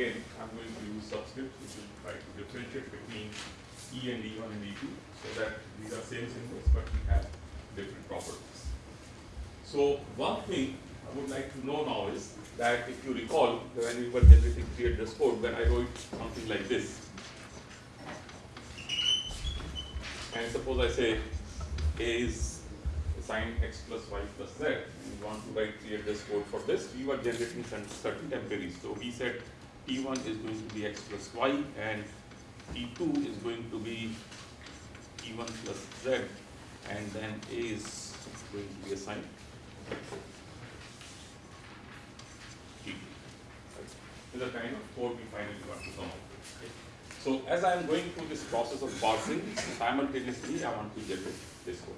again I'm going to use subscripts which will try to differentiate between E and E1 and E2 so that these are same symbols but we have different properties. So one thing I would like to know now is that if you recall when we were generating three address code when I wrote something like this and suppose I say A is assigned x plus y plus z, and we want to write three address code for this, we were generating certain temporaries. So we said T1 is going to be x plus y and T2 is going to be T1 plus z and then A is going to be assigned T2. Right? This is the kind of code we finally want to come up with. Okay? So as I am going through this process of parsing, simultaneously I want to generate this code.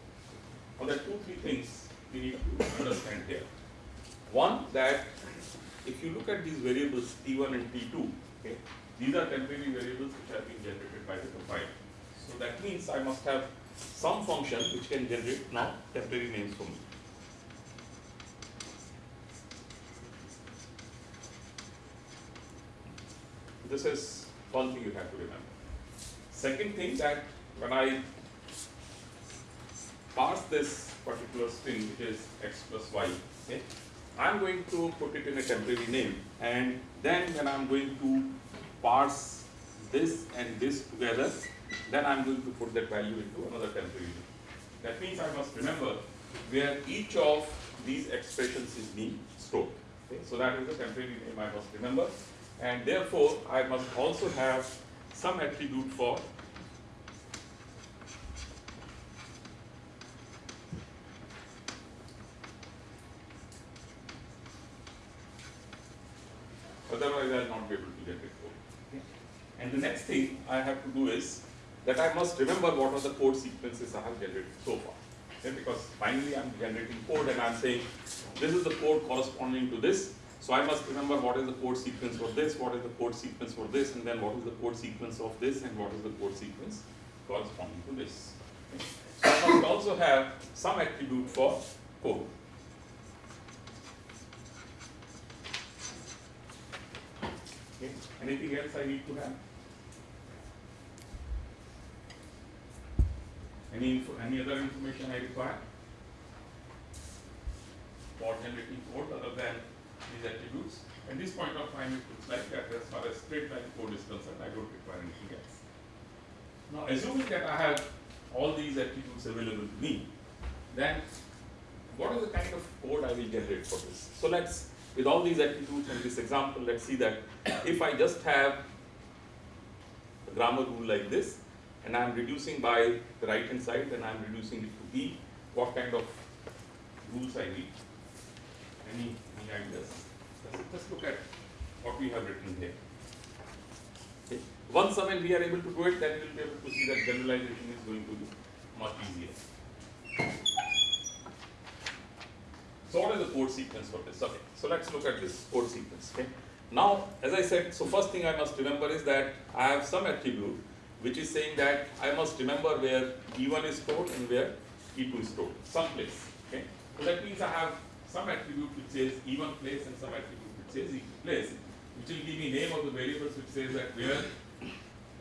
Now there are two, three things we need to understand here. One, that if you look at these variables T1 and T2, okay, these are temporary variables which have been generated by the compiler. So that means I must have some function which can generate now temporary names for me. This is one thing you have to remember. Second thing that when I parse this particular string which is x plus y, okay, I'm going to put it in a temporary name and then when I'm going to parse this and this together, then I'm going to put that value into another temporary name. That means I must remember where each of these expressions is being stored. Okay? So that is the temporary name I must remember and therefore I must also have some attribute for otherwise I will not be able to generate code. And the next thing I have to do is that I must remember what are the code sequences I have generated so far. Okay? Because finally I am generating code and I am saying this is the code corresponding to this. So I must remember what is the code sequence for this, what is the code sequence for this, and then what is the code sequence of this, and what is the code sequence corresponding to this. Okay? So I must also have some attribute for code. Okay. Anything else I need to have? Any info, any other information I require? For generating code other than these attributes. At this point of time, it looks like that as far as straight line code is concerned, I don't require anything else. Now, assuming that I have all these attributes available to me, then what is the kind of code I will generate for this? So let's with all these attributes in this example, let's see that if I just have a grammar rule like this, and I'm reducing by the right hand side, then I'm reducing it to E, what kind of rules I need? Any, ideas? Let's look at what we have written here. Okay. Once when we are able to do it, then we'll be able to see that generalization is going to be much easier. So what is the code sequence for this? Okay, so let's look at this code sequence. Okay. Now, as I said, so first thing I must remember is that I have some attribute which is saying that I must remember where E1 is stored and where E2 is stored, someplace. Okay. So that means I have some attribute which says E1 place and some attribute which says E2 place, which will give me name of the variables which says that where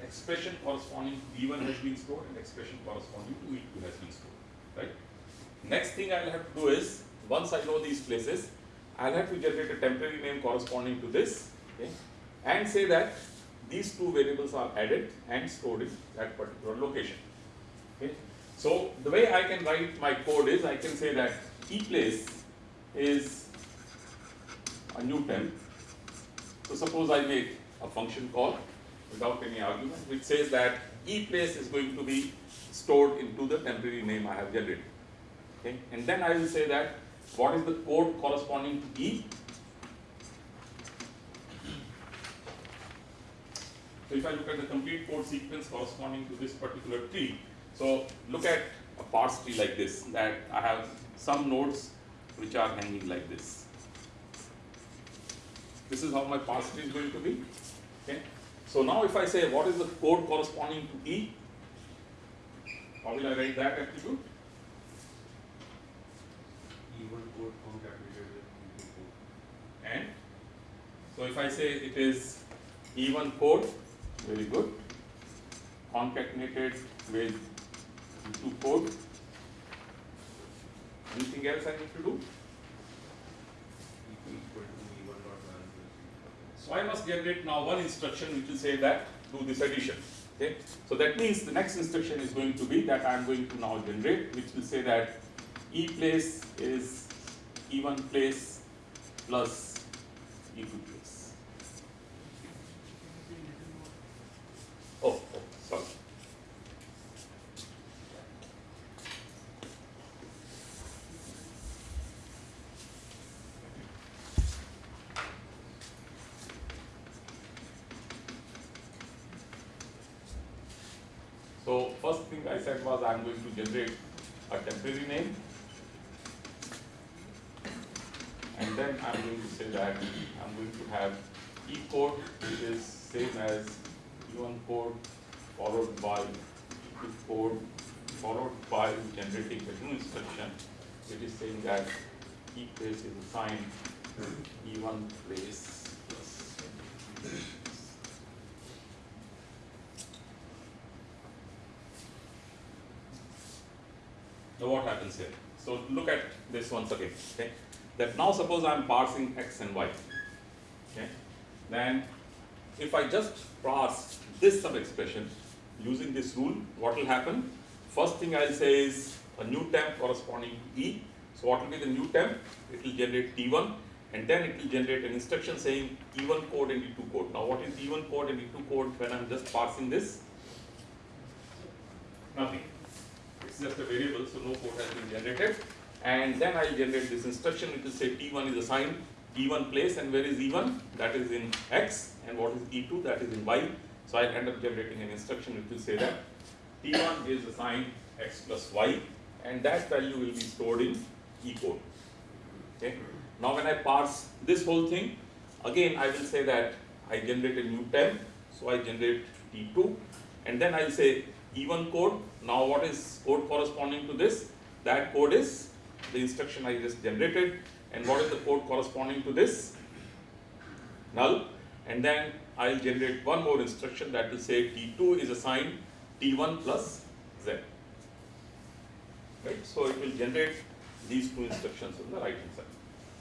expression corresponding to E1 has been stored and expression corresponding to E2 has been stored. Right. Next thing I will have to do is once I know these places, I'll have to generate a temporary name corresponding to this, okay, and say that these two variables are added and stored in that particular location. Okay. So the way I can write my code is I can say that e place is a new temp. So suppose I make a function call without any argument which says that e place is going to be stored into the temporary name I have generated. Okay, and then I will say that what is the code corresponding to E? So if I look at the complete code sequence corresponding to this particular tree, so look at a parse tree like this, that I have some nodes which are hanging like this. This is how my parse tree is going to be. Okay. So now if I say what is the code corresponding to E, how will I write that attribute? E1 code concatenated with E2 code. And so if I say it is E1 code, very good, concatenated with E2 code. Anything else I need to do? E2 equal to E1 dot balance with So I must generate now one instruction which will say that do this addition. Okay. So that means the next instruction is going to be that I am going to now generate, which will say that E place is E1 place plus E2 place. Oh, oh, sorry. So first thing I said was I am going to generate a temporary name. And then I am going to say that I am going to have E code which is same as E1 code followed by E2 code followed by generating a new instruction which is saying that E place is assigned E1 place plus Now what happens here? So look at this once again, okay? That now suppose I am parsing x and y, okay? Then if I just parse this sub expression using this rule, what will happen? First thing I'll say is a new temp corresponding to E. So what will be the new temp? It will generate T1 and then it will generate an instruction saying E1 code and E2 code. Now what is E1 code and E2 code when I'm just parsing this? Nothing it's just a variable, so no code has been generated. And then I'll generate this instruction which will say T1 is assigned E1 place and where is E1? That is in X and what is E2? That is in Y. So I'll end up generating an instruction which will say that T1 is assigned X plus Y and that value will be stored in E code. Okay. Now when I parse this whole thing, again I will say that I generate a new temp, so I generate T2 and then I'll say E1 code. Now what is code corresponding to this? That code is the instruction I just generated and what is the code corresponding to this? Null and then I'll generate one more instruction that will say T2 is assigned T1 plus Z. Right, so it will generate these two instructions on the right hand side.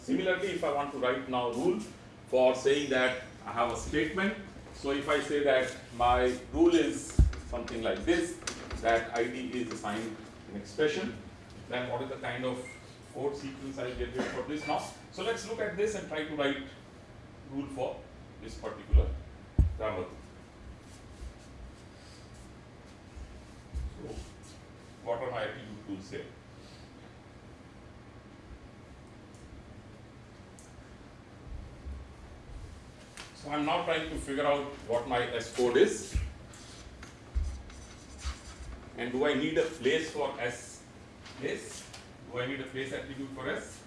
Similarly, if I want to write now rule for saying that I have a statement, so if I say that my rule is something like this, that ID is assigned an expression, then what is the kind of code sequence I generate for this now? So let's look at this and try to write rule for this particular grammar. So what are my attribute tools here? So I'm now trying to figure out what my S code is. And do I need a place for S place? Do I need a place attribute for S?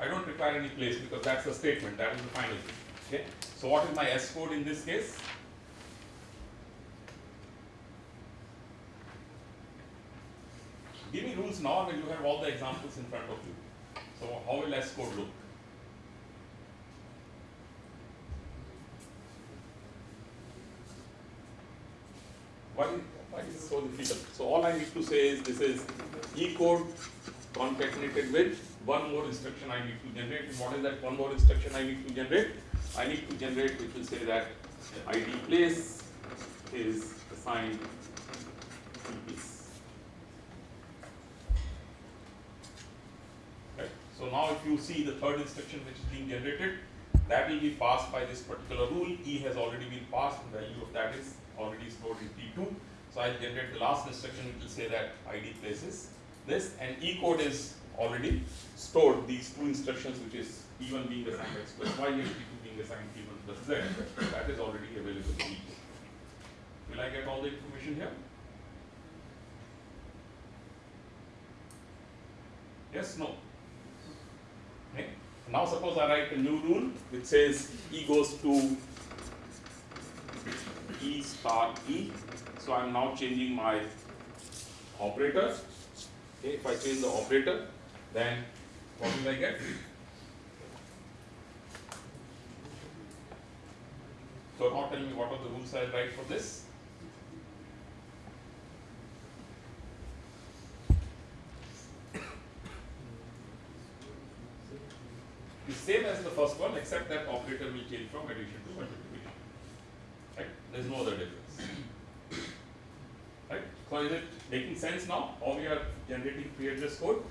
I don't require any place because that's a statement, that is the final thing. Okay. So what is my S code in this case? Give me rules now when you have all the examples in front of you. So how will S code look? Why, why is it so difficult? So all I need to say is this is E code concatenated with one more instruction I need to generate. What is that one more instruction I need to generate? I need to generate which will say that ID place is assigned to piece. Right. So now if you see the third instruction which is being generated, that will be parsed by this particular rule. E has already been parsed, and the value of that is already stored in T2. So I'll generate the last instruction, it will say that ID places this, and E code is already stored these two instructions, which is E1 being assigned x plus y and T2 being assigned T1 plus z. That is already available in E code. Will I get all the information here? Yes, no. Okay. Now suppose I write a new rule which says E goes to E star E. So I am now changing my operator. Okay, if I change the operator, then what will I get? So now tell me what are the rules I write for this? the same as the first one, except that operator will change from addition to multiplication. There is no other difference. Right? So is it making sense now? How we are generating three-address code?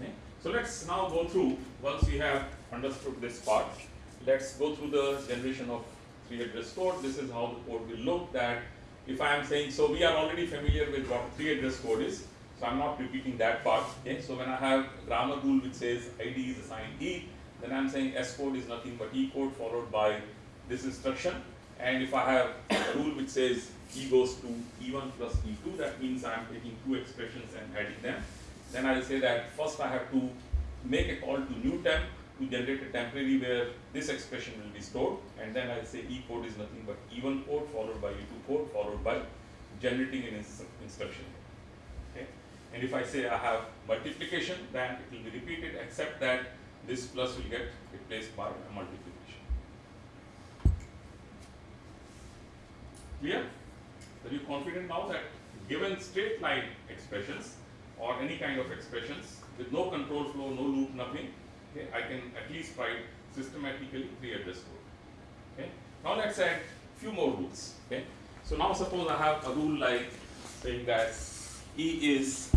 Okay. So let's now go through, once we have understood this part, let's go through the generation of three-address code. This is how the code will look that if I am saying, so we are already familiar with what three-address code is, so I'm not repeating that part. Okay, so when I have grammar rule which says ID is assigned E, then I'm saying S code is nothing but E code followed by this instruction. And if I have a rule which says E goes to E1 plus E2, that means I'm taking two expressions and adding them. Then I'll say that first I have to make a call to new temp to generate a temporary where this expression will be stored. And then I'll say E code is nothing but E1 code followed by E2 code followed by generating an ins instruction. Okay. And if I say I have multiplication, then it will be repeated except that this plus will get replaced by a multiplication. Clear? Are you confident now that given straight line expressions or any kind of expressions with no control flow, no loop, nothing, okay, I can at least write systematically three-address code. Okay. Now let's add few more rules. Okay. So now suppose I have a rule like saying that E is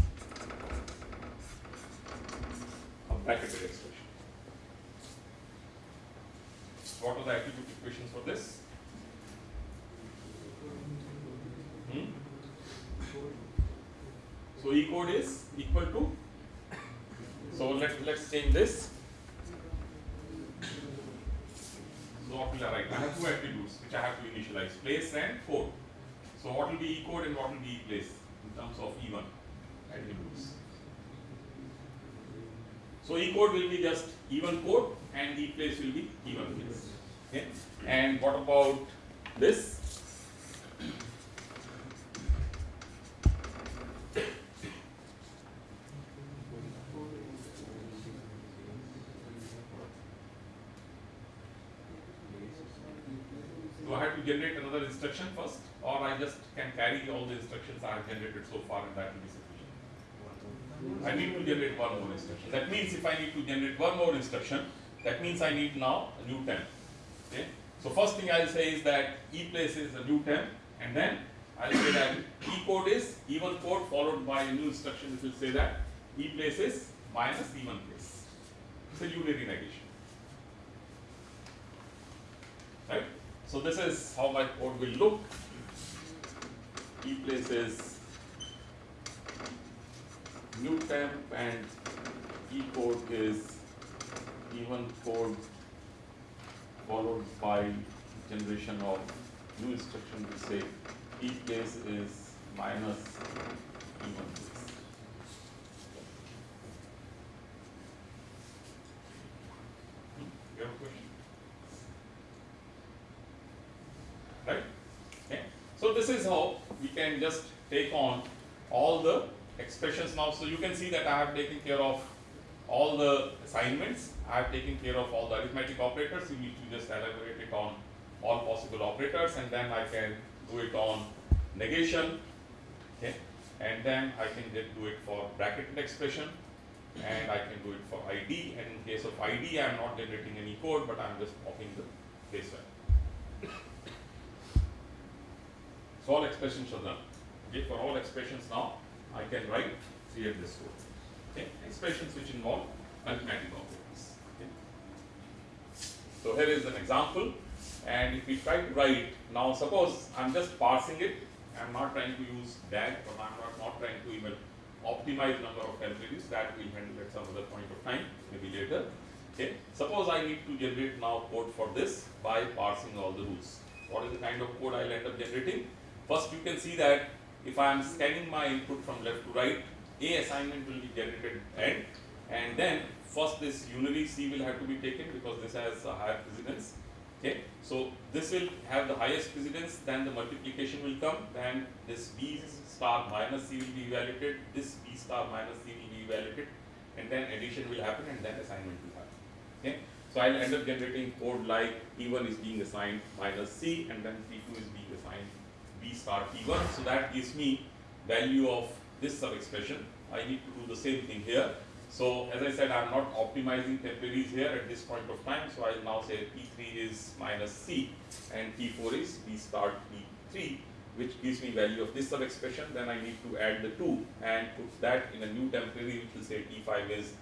a bracketed expression. What are the attribute equations for this? So E code is equal to. So let let's change this. So what will I write? I have two attributes which I have to initialize: place and code. So what will be E code and what will be E place in terms of E1 attributes? So E code will be just E1 code and E place will be E1 place. Okay. And what about this? Do I have to generate another instruction first, or I just can carry all the instructions I have generated so far and that will be sufficient? I need to generate one more instruction. That means if I need to generate one more instruction, that means I need now a new temp. Okay? So first thing I'll say is that E place is a new temp, and then I'll say that E code is E1 code followed by a new instruction which will say that E place is minus E1 place. It's a unary negation. Right? So this is how my code will look. E place is new temp and E code is E1 code followed by generation of new instruction to say E place is minus E1 place. You have a question? Right? Okay. So this is how we can just take on all the expressions now. So you can see that I have taken care of all the assignments. I have taken care of all the arithmetic operators. You need to just elaborate it on all possible operators and then I can do it on negation. Okay. And then I can just do it for bracketed expression and I can do it for ID. And in case of ID, I am not generating any code, but I am just copying the base value. So all expressions are done. Okay, for all expressions now, I can write here this code. Okay, expressions which involve arithmetic operators. Okay. So here is an example, and if we try to write, now suppose I'm just parsing it, I'm not trying to use DAG, or I'm not, not trying to even optimize number of temporaries, that we'll handle at some other point of time, maybe later. Okay, suppose I need to generate now code for this by parsing all the rules. What is the kind of code I'll end up generating? First, you can see that if I am scanning my input from left to right, A assignment will be generated end, and then first this unary C will have to be taken because this has a higher precedence. Okay, so this will have the highest precedence, then the multiplication will come, then this B star minus C will be evaluated, this B star minus C will be evaluated, and then addition will happen and then assignment will happen. Okay, so I'll end up generating code like T1 is being assigned minus C, and then T2 is being assigned B star T1. So that gives me value of this sub expression. I need to do the same thing here. So as I said, I'm not optimizing temporaries here at this point of time. So I'll now say T3 is minus C and T4 is B star T3, which gives me value of this sub expression. Then I need to add the 2 and put that in a new temporary, which will say T5 is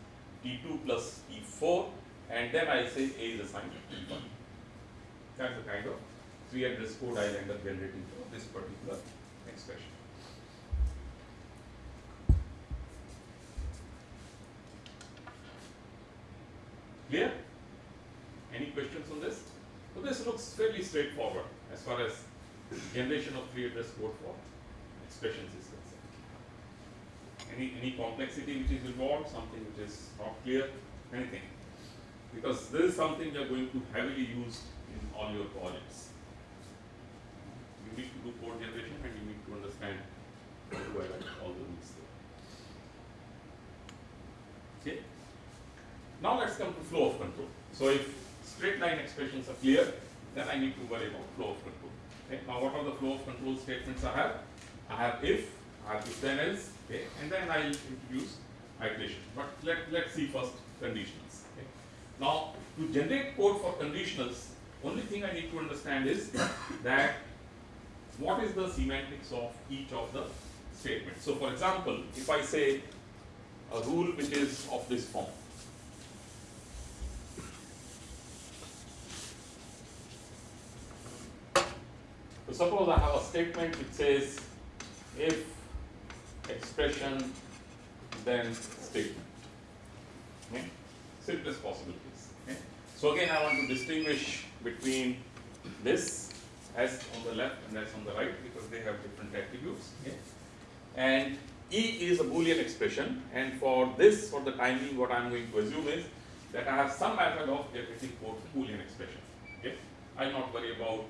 T2 plus T4, and then I say A is assigned to T1. That's the kind of three address code I'll end up generating for this particular expression. Clear? Any questions on this? So this looks fairly straightforward as far as generation of three address code for expressions is concerned. Any any complexity which is involved, something which is not clear, anything. Because this is something you are going to heavily use in all your projects. You need to do code generation and you need to understand how to all the rules there. Okay? Now let's come to flow of control. So if straight line expressions are clear, then I need to worry about flow of control. Okay? Now what are the flow of control statements I have? I have if, I have if then else, okay, and then I'll introduce iteration. But let, let's see first conditionals. Okay? Now to generate code for conditionals, only thing I need to understand is that what is the semantics of each of the statements. So for example, if I say a rule which is of this form, suppose I have a statement which says if expression then statement. Okay? Simplest possible case. Okay? So again I want to distinguish between this S on the left and S on the right because they have different attributes. Okay? And E is a boolean expression and for this for the time being what I am going to assume is that I have some method of generating boolean expression. Okay? I will not worry about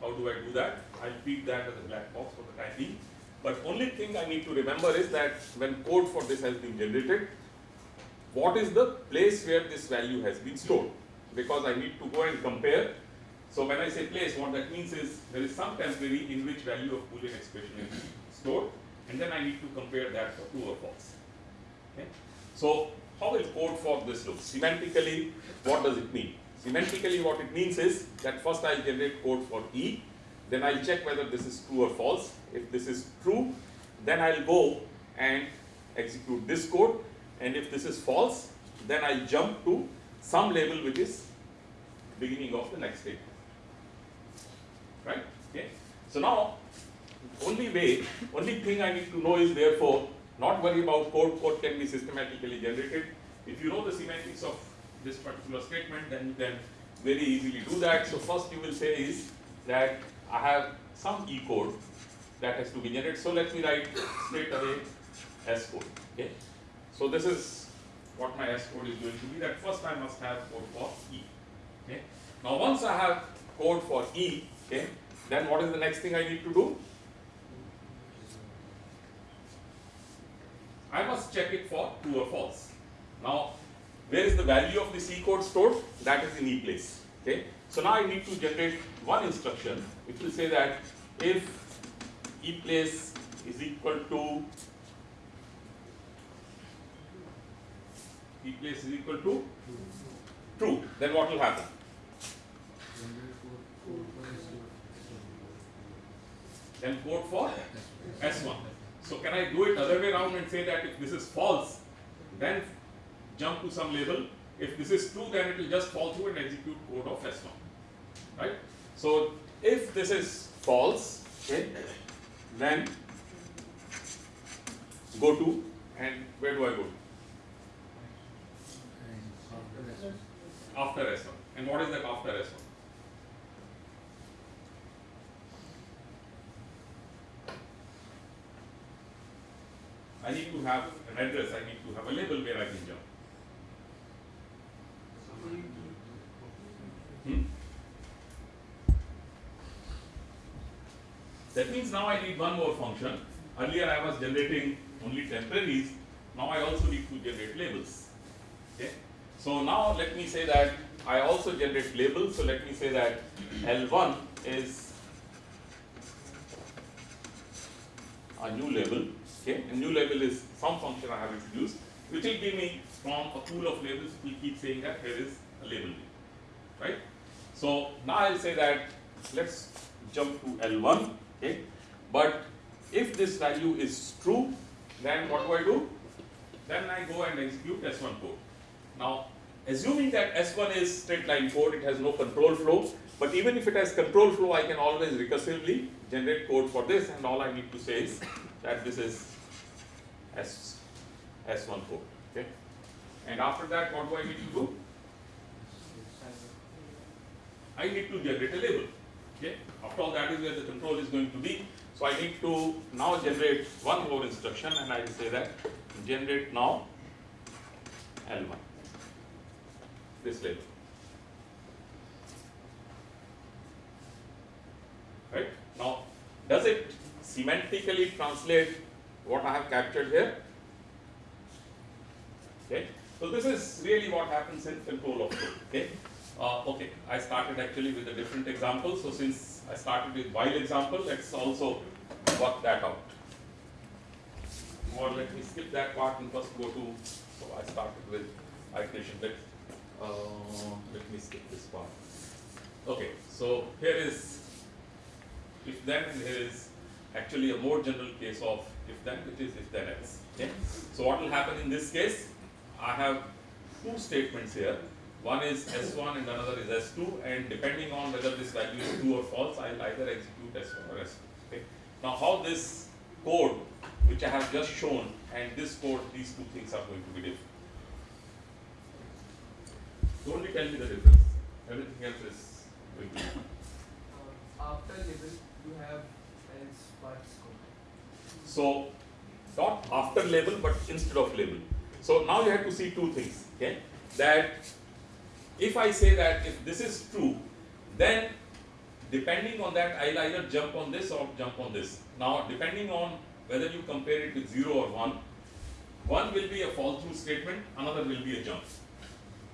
how do I do that? I'll keep that as a black box for the time being. But only thing I need to remember is that when code for this has been generated, what is the place where this value has been stored? Because I need to go and compare. So when I say place, what that means is there is some temporary in which value of Boolean expression is stored, and then I need to compare that for true or false. Okay? So how will code for this look? Semantically, what does it mean? Semantically, what it means is that first I'll generate code for E, then I'll check whether this is true or false. If this is true, then I'll go and execute this code, and if this is false, then I'll jump to some label which is beginning of the next statement. Right? Okay. So now, only way, only thing I need to know is therefore not worry about code. Code can be systematically generated. If you know the semantics of this particular statement, then you can very easily do that. So first you will say is that I have some E code that has to be generated. So let me write straight away S code. Okay. So this is what my S code is going to be. That first I must have code for E. Okay. Now once I have code for E, okay, then what is the next thing I need to do? I must check it for true or false. Now where is the value of the C code stored? That is in E place. Okay. So now I need to generate one instruction which will say that if E place is equal to E place is equal to true, then what will happen? Then code for S1. So can I do it other way around and say that if this is false, then jump to some label If this is true, then it will just fall through and execute code of S1. Right? So if this is false, okay, then go to and where do I go? After S1. And what is that after S1? I need to have an address, I need to have a label where I can jump. Means now I need one more function. Earlier I was generating only temporaries, now I also need to generate labels. Okay? So now let me say that I also generate labels, so let me say that L1 is a new label, okay? A new label is some function I have introduced, which will give me from a pool of labels, we keep saying that here is a label name, right? So now I'll say that let's jump to L1, okay? But if this value is true, then what do I do? Then I go and execute S1 code. Now, assuming that S1 is straight line code, it has no control flow, but even if it has control flow, I can always recursively generate code for this, and all I need to say is that this is S, S1 code, okay? And after that, what do I need to do? I need to generate a label, okay? After all, that is where the control is going to be. So I need to now generate one more instruction, and I will say that generate now L1, this label. Right? Now, does it semantically translate what I have captured here? Okay. So this is really what happens in control of code. Okay. Uh, okay, I started actually with a different example. So since I started with while example, let's also work that out. Or let me skip that part and first go to, so I started with iteration. Let, uh, let me skip this part. Okay, so here is if then here is actually a more general case of if then which is if then else. Okay? So what will happen in this case? I have two statements here. One is S1 and another is S2 and depending on whether this value is true or false, I'll either execute S1 or S2. Okay? Now how this code which I have just shown and this code, these two things are going to be different. So only tell me the difference. Everything else is going to be Uh, after label, you have else but scope. So not after label but instead of label. So now you have to see two things. Okay, that if I say that if this is true, then depending on that I'll either jump on this or jump on this. Now depending on whether you compare it with zero or one, one will be a fall through statement, another will be a jump.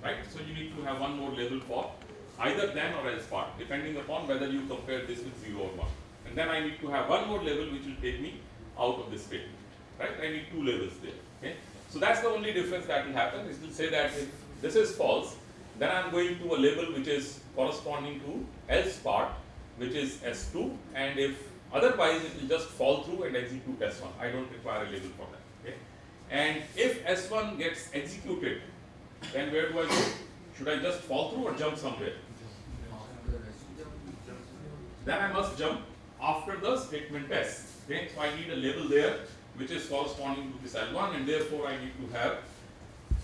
Right? So you need to have one more label for either then or else part, depending upon whether you compare this with zero or one. And then I need to have one more label which will take me out of this statement. Right? I need two labels there. Okay? So that's the only difference that will happen. It will say that if this is false, then I'm going to a label which is corresponding to else part, which is S2, and if otherwise it will just fall through and execute S1. I don't require a label for that. Okay? And if S1 gets executed, then where do I go? Should I just fall through or jump somewhere? Then I must jump after the statement S. Okay, so I need a label there which is corresponding to this L1 and therefore I need to have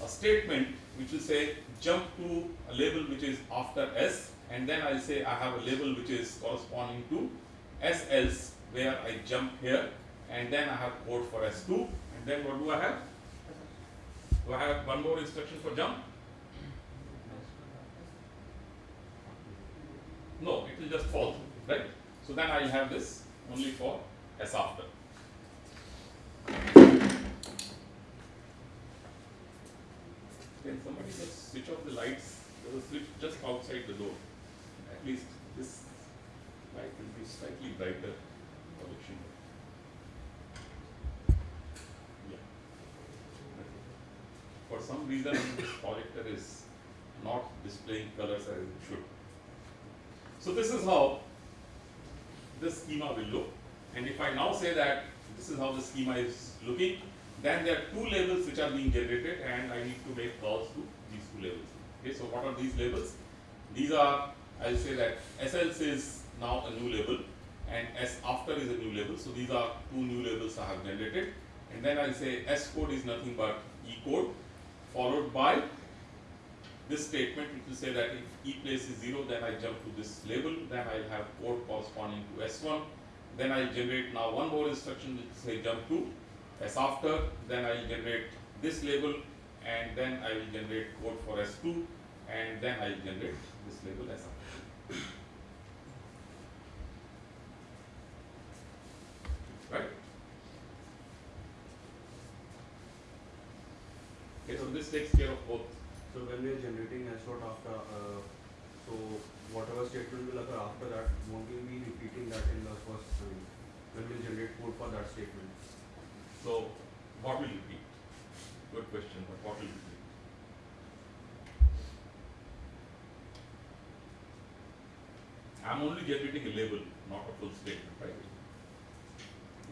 a statement which will say jump to a label which is after S and then I'll say I have a label which is corresponding to S else where I jump here and then I have code for S2 and then what do I have? Do I have one more instruction for jump? No, it will just fall through, right? So then I'll have this only for S after. Can somebody just switch off the lights? A switch just outside the door. At least this light will be slightly brighter projection. Yeah. For some reason, this projector is not displaying colors as it should. So this is how this schema will look. And if I now say that this is how the schema is looking, then there are two labels which are being generated and I need to make calls to these two labels. Okay, so what are these labels? These are, I'll say that S else is now a new label and S after is a new label. So these are two new labels I have generated. And then I'll say S code is nothing but E code followed by this statement which will say that if E place is 0 then I jump to this label then I'll have code corresponding to S1 then I'll generate now one more instruction which will say jump to S after then I'll generate this label and then I will generate code for S2 and then I'll generate this label S after. Right? Okay, so this takes care of both So when we are generating S dot after, uh, so whatever statement will occur after that, won't we be repeating that in the first, I mean, when we generate code for that statement? So, what will it be? Good question, but what will it be? I'm only generating a label, not a full statement, right?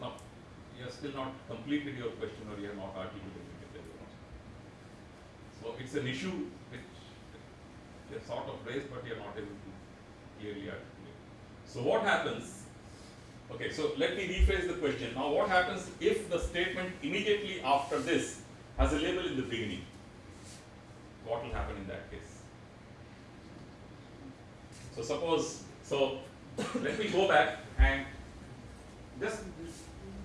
Now, you have still not completed your question or you have not articulated it. So, it's an issue which you have sort of raised, but you are not able to clearly articulate. So, what happens Okay, so let me rephrase the question. Now, what happens if the statement immediately after this has a label in the beginning? What will happen in that case? So, suppose, so let me go back and just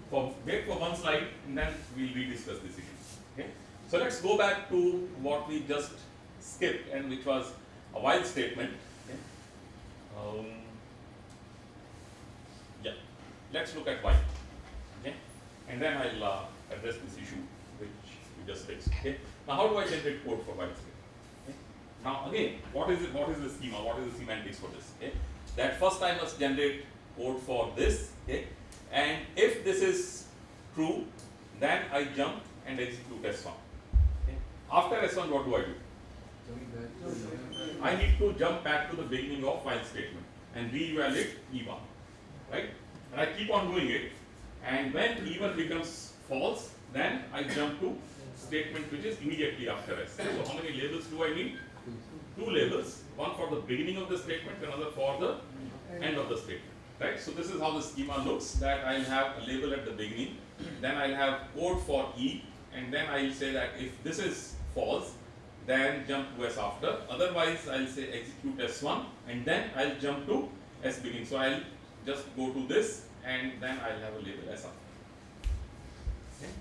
for wait for one slide and then we'll rediscuss this again. Okay? So, let's go back to what we just skipped and which was a while statement. Okay? Um, let's look at why. Okay, and then I'll uh, address this issue which we just fixed. Okay, now how do I generate code for statement? Okay? Now again, what is it? What is the schema? What is the semantics for this? Okay, that first I must generate code for this. Okay, and if this is true, then I jump and execute S1. Okay, after S1, what do I do? I need to jump back to the beginning of while statement and reevaluate E1, right? And I keep on doing it. And when E1 becomes false, then I jump to statement which is immediately after S. So how many labels do I need? Two labels, one for the beginning of the statement, another for the end of the statement. Right? So this is how the schema looks that I'll have a label at the beginning, then I'll have code for E, and then I'll say that if this is false, then jump to S after. Otherwise, I'll say execute S1 and then I'll jump to S begin. So I'll just go to this and then I'll have a label S after. Okay.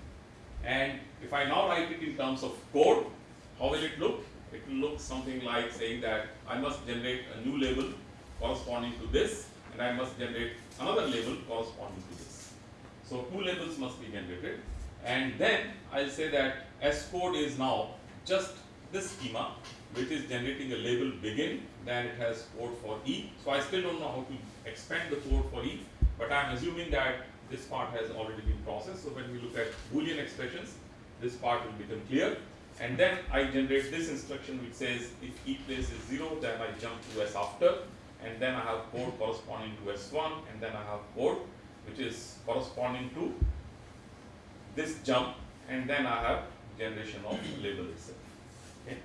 And if I now write it in terms of code, how will it look? It will look something like saying that I must generate a new label corresponding to this and I must generate another label corresponding to this. So two labels must be generated and then I'll say that S code is now just this schema which is generating a label begin then it has code for E. So I still don't know how to expand the code for E but I am assuming that this part has already been processed. So when we look at boolean expressions this part will become clear and then I generate this instruction which says if E place is 0 then I jump to S after and then I have code corresponding to S1 and then I have code which is corresponding to this jump and then I have generation of label itself. Okay.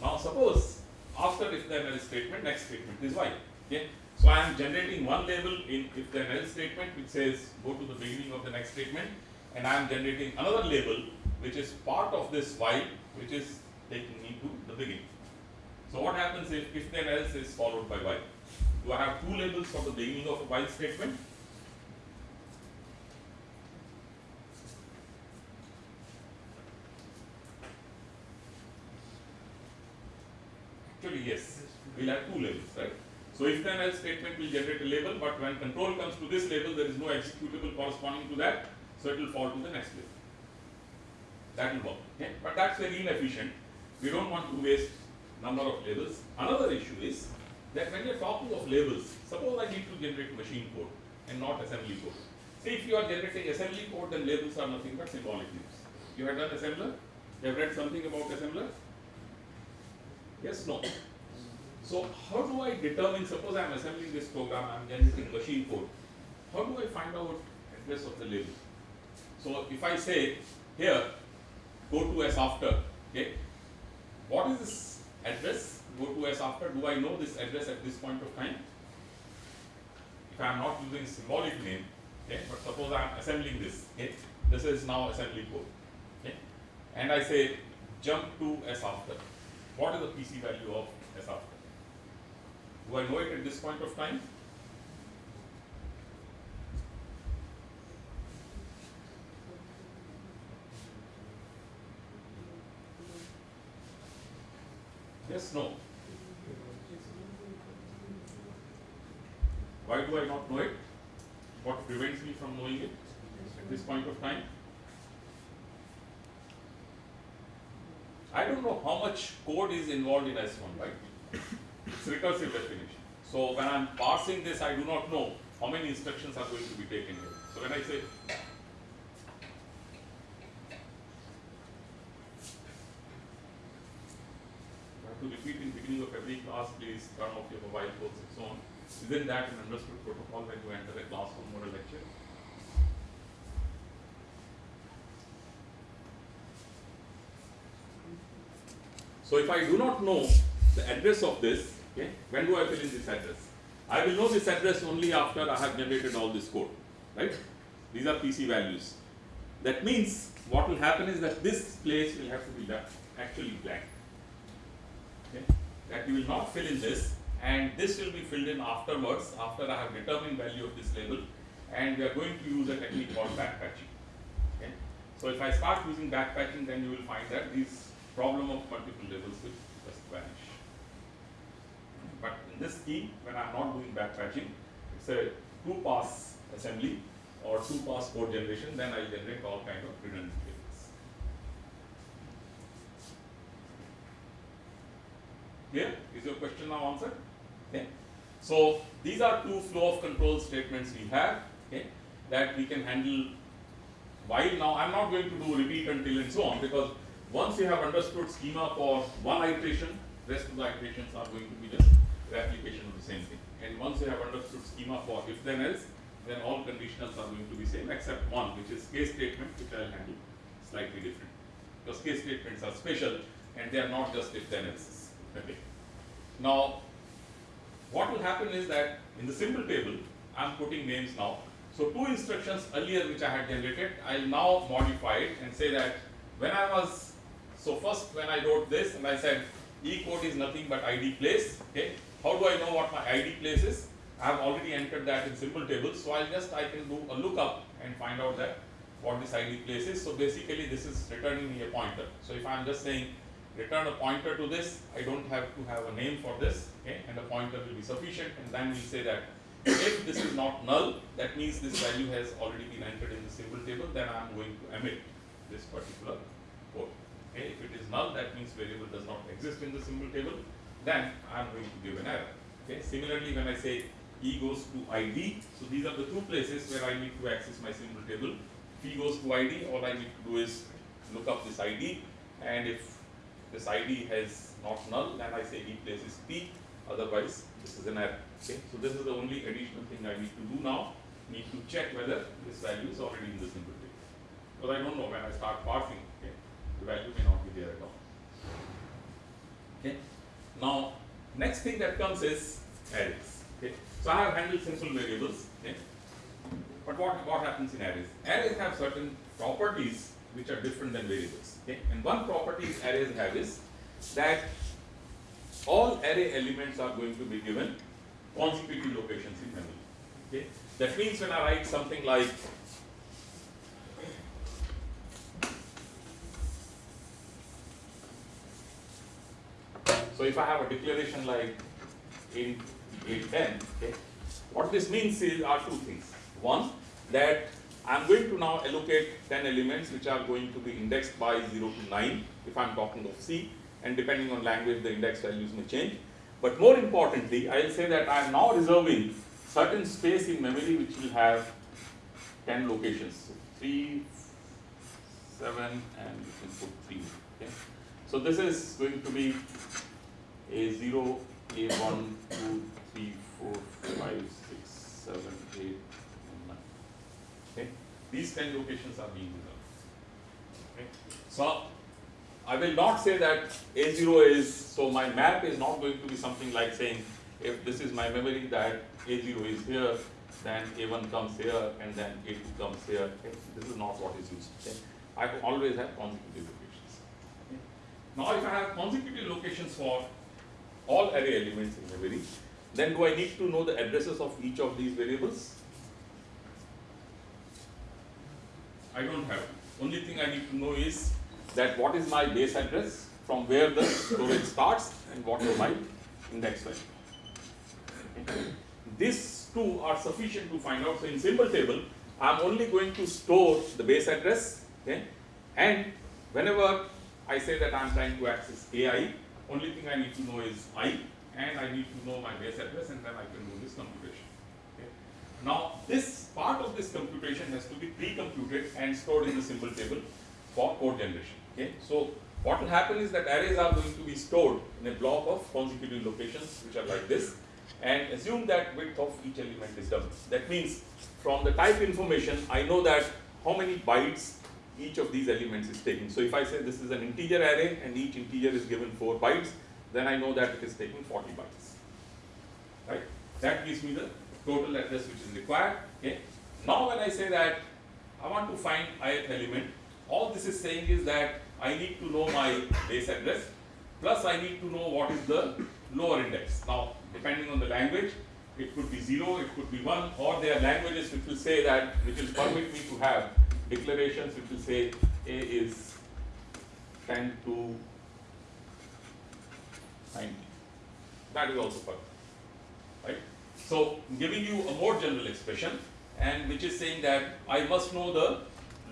Now suppose after if then else statement next statement is Y. Okay. So I am generating one label in if then else statement which says go to the beginning of the next statement and I am generating another label which is part of this while which is taking me to the beginning. So what happens if if then else is followed by while? Do I have two labels for the beginning of a while statement? Actually, yes, we'll have two labels, right? So if then else statement will generate a label, but when control comes to this label, there is no executable corresponding to that, so it will fall to the next label. That will work, okay? But that's very inefficient. We don't want to waste number of labels. Another issue is that when you're talking of labels, suppose I need to generate machine code and not assembly code. See, if you are generating assembly code, then labels are nothing but symbolic names. You have done assembler? You have read something about assembler? Yes, no. So how do I determine, suppose I am assembling this program, I am generating machine code. How do I find out address of the label? So if I say here, go to S after, okay, what is this address, go to S after, do I know this address at this point of time? If I am not using symbolic name, okay, but suppose I am assembling this, okay, this is now assembly code, okay, and I say jump to S after. What is the PC value of S after? Do I know it at this point of time? Yes, no. Why do I not know it? What prevents me from knowing it at this point of time? I don't know how much code is involved in S1, right? It's recursive definition. So when I'm parsing this, I do not know how many instructions are going to be taken here. So when I say to repeat in beginning of every class, please turn off your mobile phones and so on. Isn't that an understood protocol when you enter a classroom or a lecture? So if I do not know the address of this, okay, when do I fill in this address? I will know this address only after I have generated all this code, right? These are PC values. That means what will happen is that this place will have to be left actually blank. Okay? That you will not fill in this and this will be filled in afterwards after I have determined value of this label and we are going to use a technique called backpatching. Okay? So if I start using backpatching then you will find that this problem of multiple labels will just vanish. This scheme when I am not doing backpatching it's a two pass assembly or two pass code generation then I generate all kind of redundant labels. Clear? Is your question now answered? Okay. So these are two flow of control statements we have okay, that we can handle while now I am not going to do repeat until and so on because once you have understood schema for one iteration, rest of the iterations are going to be just replication of the same thing. And once you have understood schema for if then else, then all conditionals are going to be same except one which is case statement which I will handle slightly different. Because case statements are special and they are not just if then else. Okay. Now what will happen is that in the symbol table I am putting names now. So two instructions earlier which I had generated, I will now modify it and say that when I was, so first when I wrote this and I said E code is nothing but ID place, okay. How do I know what my ID place is? I have already entered that in symbol table, so I'll just, I can do a lookup and find out that what this ID place is. So basically this is returning me a pointer. So if I'm just saying return a pointer to this, I don't have to have a name for this, okay, and a pointer will be sufficient and then we'll say that if this is not null, that means this value has already been entered in the symbol table, then I'm going to emit this particular code. Okay, if it is null, that means variable does not exist in the symbol table, then I'm going to give an error. Okay, similarly when I say E goes to ID, so these are the two places where I need to access my symbol table. If E goes to ID, all I need to do is look up this ID and if this ID has not null, then I say E places P, otherwise this is an error. Okay, so this is the only additional thing I need to do now, need to check whether this value is already in the symbol table. Because I don't know when I start parsing, okay, the value may not be there at all. Okay. Now, next thing that comes is arrays. Okay. So I have handled simple variables. Okay. But what, what happens in arrays? Arrays have certain properties which are different than variables. Okay. And one property arrays have is that all array elements are going to be given consecutive locations in memory. Okay. That means when I write something like So if I have a declaration like in 810, okay, what this means is are two things. One, that I'm going to now allocate 10 elements which are going to be indexed by 0 to 9 if I'm talking of C and depending on language the index values may change. But more importantly, I will say that I am now reserving certain space in memory which will have 10 locations. So 3, 7 and you can put 3. Okay. So this is going to be a0, A1, 2, 3, 4, 5, 6, 7, 8, and 9. Okay. These 10 locations are being reserved. Okay. So I will not say that A0 is, so my map is not going to be something like saying, if this is my memory that A0 is here, then A1 comes here, and then A2 comes here. Okay? This is not what is used. Okay? I always have consecutive locations. Okay? Now, if I have consecutive locations for all array elements in memory, then do I need to know the addresses of each of these variables? I don't have. Only thing I need to know is that what is my base address, from where the storage starts, and what is my index value. These two are sufficient to find out. So in symbol table, I'm only going to store the base address, okay, and whenever I say that I'm trying to access AI, only thing I need to know is I, and I need to know my base address, and then I can do this computation. Okay. Now, this part of this computation has to be pre-computed and stored in the symbol table for code generation. Okay. So, what will happen is that arrays are going to be stored in a block of consecutive locations which are like this and assume that width of each element is double. That means from the type information I know that how many bytes each of these elements is taking. So if I say this is an integer array and each integer is given 4 bytes, then I know that it is taking 40 bytes. Right? That gives me the total address which is required. Okay. Now when I say that I want to find ith element, all this is saying is that I need to know my base address plus I need to know what is the lower index. Now depending on the language, it could be 0, it could be 1 or there are languages which will say that, which will permit me to have declarations which will say A is 10 to 90. That is also perfect. Right? So giving you a more general expression and which is saying that I must know the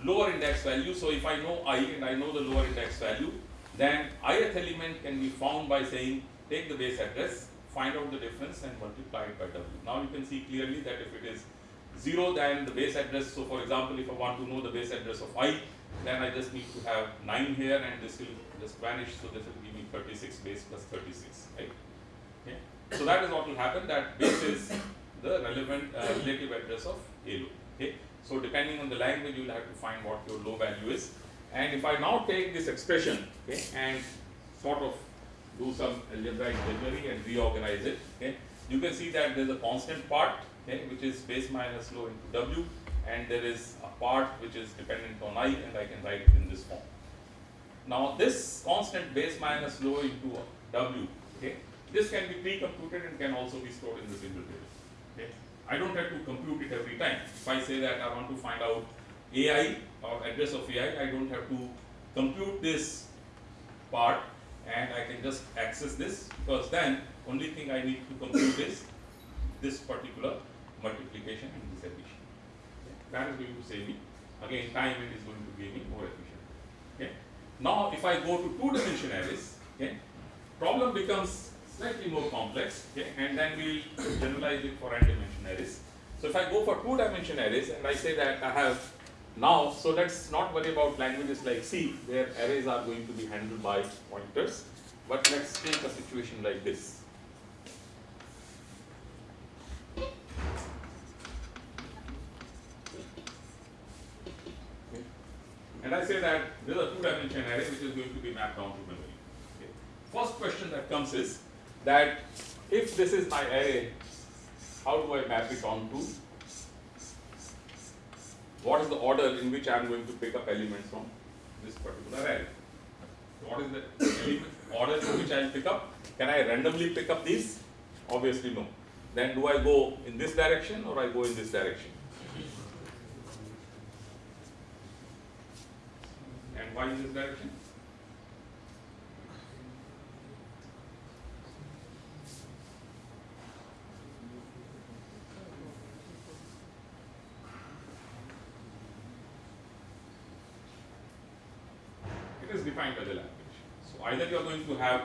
lower index value. So if I know i and I know the lower index value, then ith element can be found by saying take the base address, find out the difference and multiply it by w. Now you can see clearly that if it is 0 than the base address, so for example if I want to know the base address of i, then I just need to have 9 here and this will just vanish, so this will give me 36 base plus 36, right? Okay. So that is what will happen, that base is the relevant uh, relative address of a. Okay. So depending on the language, you will have to find what your low value is. And if I now take this expression okay, and sort of do some algebraic jiggery and reorganize it, okay, you can see that there is a constant part okay, which is base minus low into w, and there is a part which is dependent on i, and I can write it in this form. Now this constant base minus low into w, okay, this can be pre-computed and can also be stored in the symbol table. Okay. I don't have to compute it every time. If I say that I want to find out AI or address of AI, I don't have to compute this part and I can just access this because then only thing I need to compute is this particular multiplication and this addition. Okay. That is going to save me. Again, time it is going to give me more efficient. Okay. Now, if I go to two dimension arrays, okay, problem becomes slightly more complex, okay, and then we generalize it for n dimension arrays. So if I go for two dimension arrays and I say that I have now, so let's not worry about languages like C, where arrays are going to be handled by pointers, but let's take a situation like this. Okay. And I say that there is a two-dimension array which is going to be mapped down to memory. Okay. First question that comes is that if this is my array, how do I map it onto what is the order in which I am going to pick up elements from this particular array. What is the order in which I will pick up? Can I randomly pick up these? Obviously no. Then do I go in this direction or I go in this direction? And why in this direction? It is defined by the language. So either you are going to have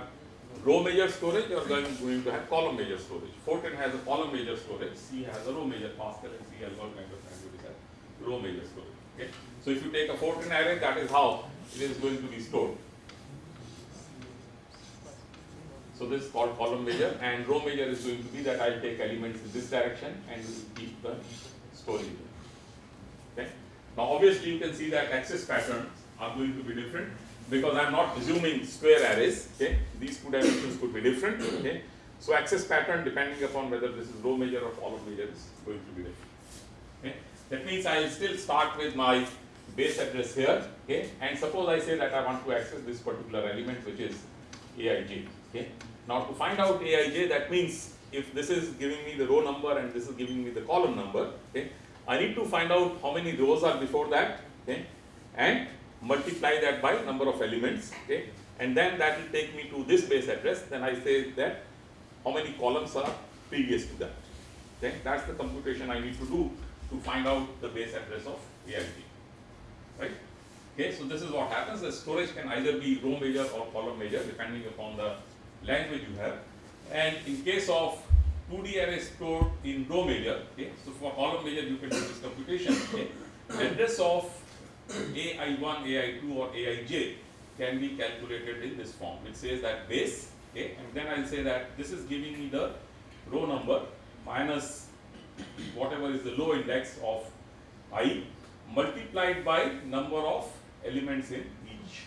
row major storage or going, going to have column major storage. Fortran has a column major storage, C has a row major, Pascal and C has all kinds of languages major. Okay? So if you take a Fortran array, that is how it is going to be stored. So this is called column major and row major is going to be that I take elements in this direction and keep the storage. Okay? Now obviously you can see that access patterns are going to be different because I'm not assuming square arrays, okay, these two dimensions could be different, okay. So access pattern depending upon whether this is row major or column major is going to be different. That means I will still start with my base address here, okay, and suppose I say that I want to access this particular element which is aij, okay. Now to find out aij, that means if this is giving me the row number and this is giving me the column number, okay, I need to find out how many rows are before that, okay, and multiply that by number of elements, okay, and then that will take me to this base address. Then I say that how many columns are previous to that. Okay, that's the computation I need to do to find out the base address of AIG. Right? Okay, so this is what happens. The storage can either be row major or column major depending upon the language you have. And in case of 2D array stored in row major, okay, so for column major you can do this computation. Okay, address of AI1, AI2 or AIJ can be calculated in this form. It says that base, okay, and then I'll say that this is giving me the row number minus whatever is the low index of i multiplied by number of elements in each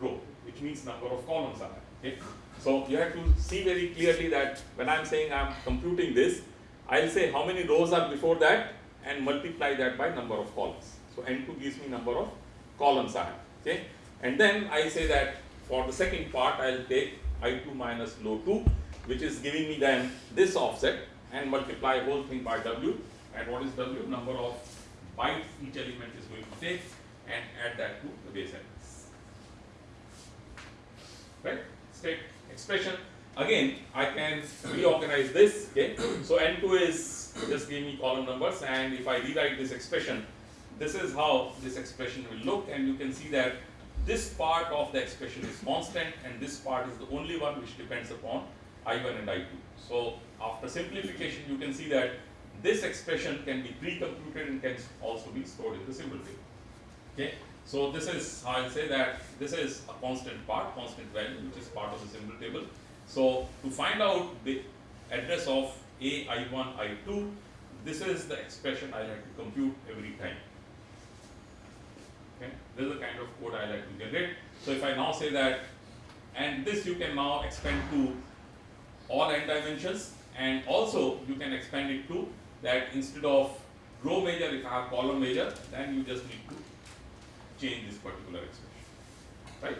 row, which means number of columns are. Okay. So you have to see very clearly that when I'm saying I'm computing this, I'll say how many rows are before that and multiply that by number of columns. So n2 gives me number of columns I have. Okay. And then I say that for the second part I'll take i2 minus low 2 which is giving me then this offset and multiply whole thing by w. And what is w? Number of bytes each element is going to take and add that to the base address right? State expression. Again I can reorganize this okay? So n2 is just give me column numbers and if I rewrite this expression this is how this expression will look. And you can see that this part of the expression is constant and this part is the only one which depends upon I1 and I2. So after simplification you can see that this expression can be pre-computed and can also be stored in the symbol table. Okay. So this is how I'll say that this is a constant part, constant value which is part of the symbol table. So to find out the address of A, I1, I2, this is the expression I like to compute every time. Okay. This is the kind of code I like to generate. So if I now say that, and this you can now expand to all n dimensions and also you can expand it to that instead of row major if I have column major then you just need to change this particular expression right?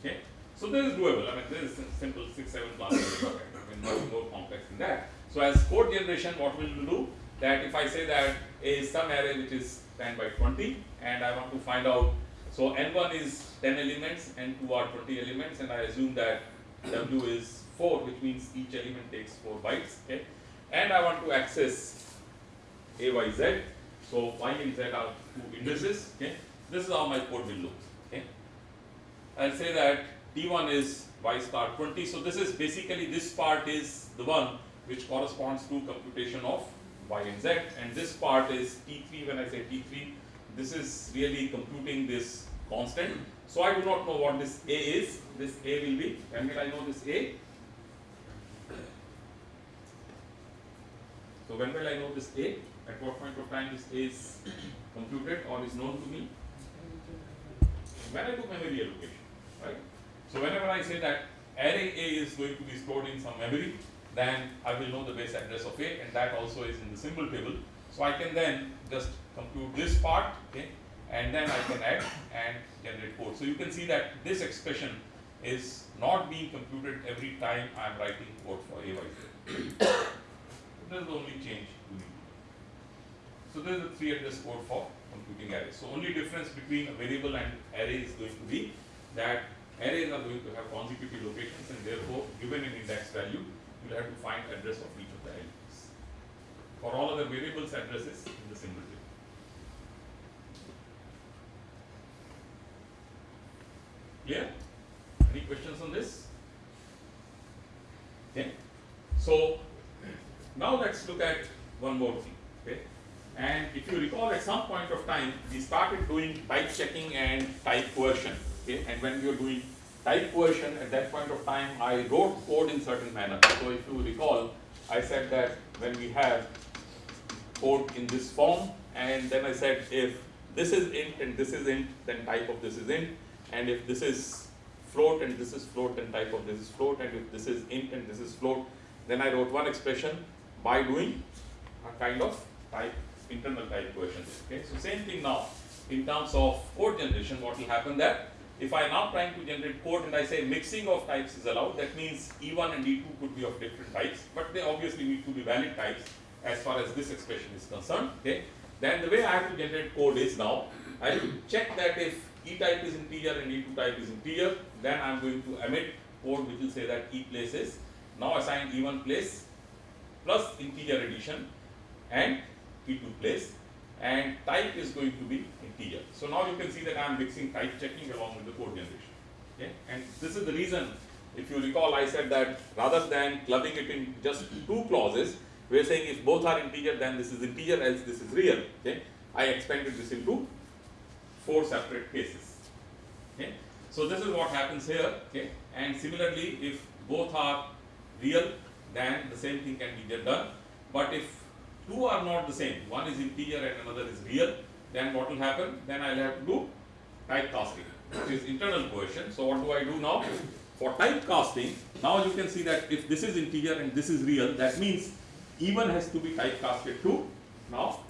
Okay so this is doable. I mean this is simple 6 7 classes I mean nothing more complex than that. So as code generation what we will do that if I say that a is some array which is 10 by 20 and I want to find out so n1 is 10 elements n2 are 20 elements and I assume that w is 4 which means each element takes 4 bytes okay? And I want to access a y z. So y and z are two indices okay? This is how my code will look okay? I'll say that t1 is y star 20 so this is basically this part is the one which corresponds to computation of y and z. And this part is t3 when I say t3 this is really computing this constant. So I do not know what this a is. This a will be when will I know this a So when will I know this A? At what point of time this A is computed or is known to me? When I do memory allocation, right? So whenever I say that array A is going to be stored in some memory, then I will know the base address of A and that also is in the symbol table. So I can then just compute this part, okay, and then I can add and generate code. So you can see that this expression is not being computed every time I am writing code for A by Z. This is the only change we need. So there is a three address code for computing arrays. So only difference between a variable and array is going to be that arrays are going to have consecutive locations and therefore given an index value, you will have to find address of each of the elements. For all other variables, addresses in the symbol table. Clear? Any questions on this? Okay. So now let's look at one more thing? And if you recall at some point of time, we started doing type checking and type coercion, okay? And when we were doing type coercion, at that point of time, I wrote code in certain manner. So if you recall, I said that when we have code in this form, and then I said if this is int and this is int, then type of this is int, and if this is float and this is float and type of this is float and if this is int and this is float, then I wrote one expression by doing a kind of type, internal type coercion. Okay, so same thing now in terms of code generation, what will happen that if I am now trying to generate code and I say mixing of types is allowed, that means E1 and E2 could be of different types, but they obviously need to be valid types as far as this expression is concerned. Okay, then the way I have to generate code is now I check that if E type is integer and E2 type is integer, then I am going to emit code which will say that E place is now assign E1 place plus integer addition and E2 place and type is going to be integer. So now you can see that I am mixing type checking along with the code generation. Okay, and this is the reason. If you recall, I said that rather than clubbing it in just two clauses, we are saying if both are integer, then this is integer, else this is real. Okay, I expanded this into four separate cases. Okay, so this is what happens here. Okay, and similarly, if both are real, then the same thing can be done. But if two are not the same, one is integer and another is real, then what will happen? Then I'll have to do typecasting, which is internal coercion. So what do I do now? For typecasting, now you can see that if this is integer and this is real, that means E1 has to be typecasted to now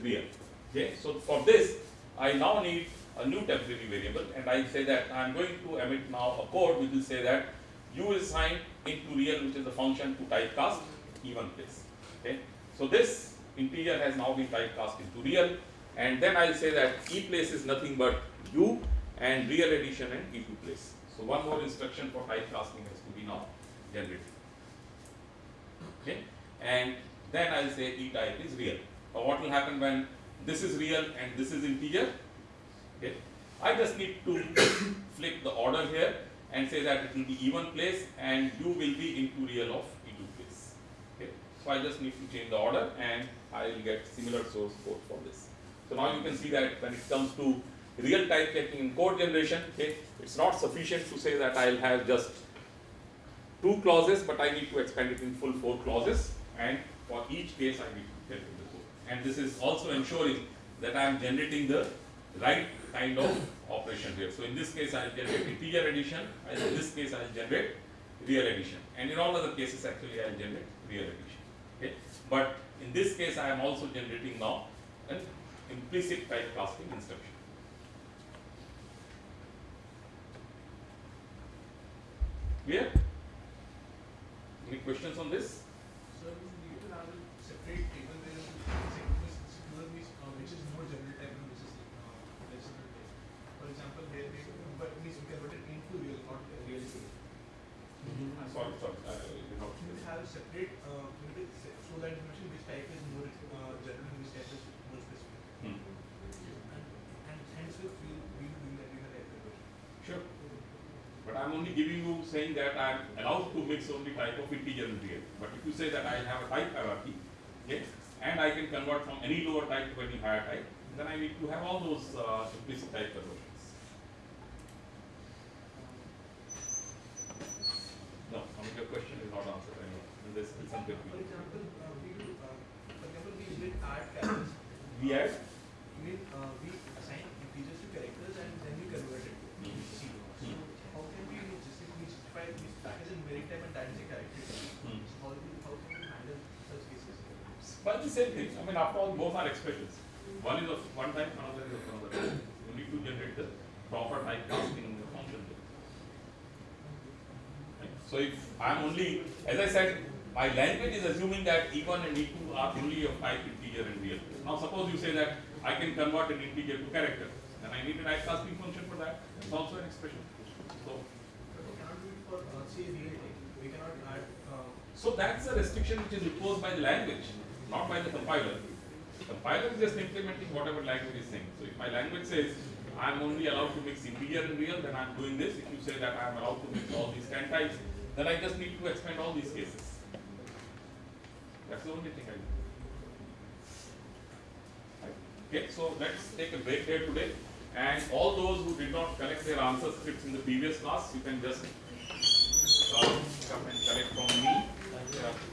real. Okay, so for this, I now need a new temporary variable and I say that I am going to emit now a code which will say that u is assigned into real which is the function to typecast E1 place. Okay, so this integer has now been typecast into real and then I'll say that e place is nothing but u and real addition and e2 place. So one more instruction for typecasting has to be now generated. Okay, and then I'll say e type is real. Now what will happen when this is real and this is integer? Okay, I just need to flip the order here and say that it will be E1 place and u will be into real of e2 place. Okay, so I just need to change the order and I will get similar source code for this. So now you can see that when it comes to real type checking in code generation, okay, it's not sufficient to say that I'll have just two clauses, but I need to expand it in full four clauses, and for each case I need to get the code. And this is also ensuring that I am generating the right kind of operation here. So in this case I'll generate integer addition, in this case I'll generate real addition, and in all other cases actually I'll generate real addition. But in this case I am also generating now an implicit typecasting instruction. Clear? Any questions on this? So we need to have a separate table where the segment is secure uh, means which is more general type and which is uh, type. For example, here but means we into real, not real mm-hmm. sorry, sorry, I did not. You will have a separate uh, you need to se- show that information which type is more uh, general and which type is more specific. Hmm. And, and hence we we we will doing that in a type conversion. Sure. But I'm only giving you saying that I'm allowed to mix only type of integer and real. But if you say that I have a type hierarchy, okay, and I can convert from any lower type to any higher type, then I need to have all those uh, implicit type conversions. No, I mean your question is not answered anyway. And this is something For example, uh, we uh, for example we did add we add. I mean, uh, we assign integers to characters and then we convert it to Hmm. C. So how can we justify, we justify this that is in very type and that is a character? Hmm. So how, do- how can we handle such cases? But the same thing, I mean, after all, both are expressions. One is of one type, another is of another type. You need to generate the proper type casting in the function. Right? So if I'm only, as I said, my language is assuming that E1 and E2 are only of type integer and real. Now suppose you say that I can convert an integer to character, then I need a type casting function for that. It's also an expression. So, we cannot do it for, uh, say, real type. We cannot add, uh, so that's a restriction which is imposed by the language, not by the compiler. The compiler is just implementing whatever language is saying. So if my language says I'm only allowed to mix integer and real, then I'm doing this. If you say that I'm allowed to mix all these ten types, then I just need to expand all these cases. That's the only thing I do. Okay, so let's take a break here today. And all those who did not collect their answer scripts in the previous class, you can just uh, come and collect from me.